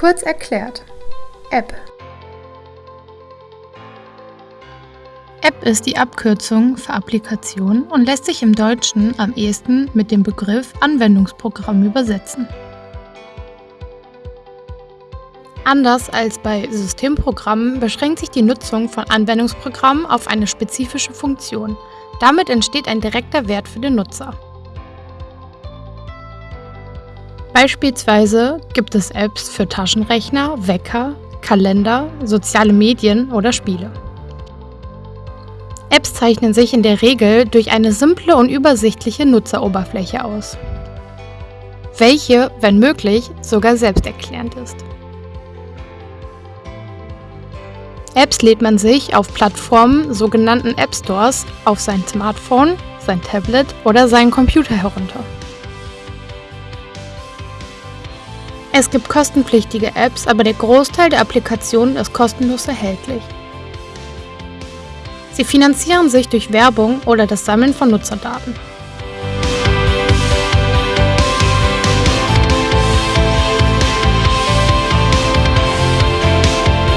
Kurz erklärt. App. App ist die Abkürzung für Applikation und lässt sich im Deutschen am ehesten mit dem Begriff Anwendungsprogramm übersetzen. Anders als bei Systemprogrammen beschränkt sich die Nutzung von Anwendungsprogrammen auf eine spezifische Funktion. Damit entsteht ein direkter Wert für den Nutzer. Beispielsweise gibt es Apps für Taschenrechner, Wecker, Kalender, soziale Medien oder Spiele. Apps zeichnen sich in der Regel durch eine simple und übersichtliche Nutzeroberfläche aus, welche, wenn möglich, sogar selbsterklärend ist. Apps lädt man sich auf Plattformen, sogenannten App Stores, auf sein Smartphone, sein Tablet oder seinen Computer herunter. Es gibt kostenpflichtige Apps, aber der Großteil der Applikationen ist kostenlos erhältlich. Sie finanzieren sich durch Werbung oder das Sammeln von Nutzerdaten.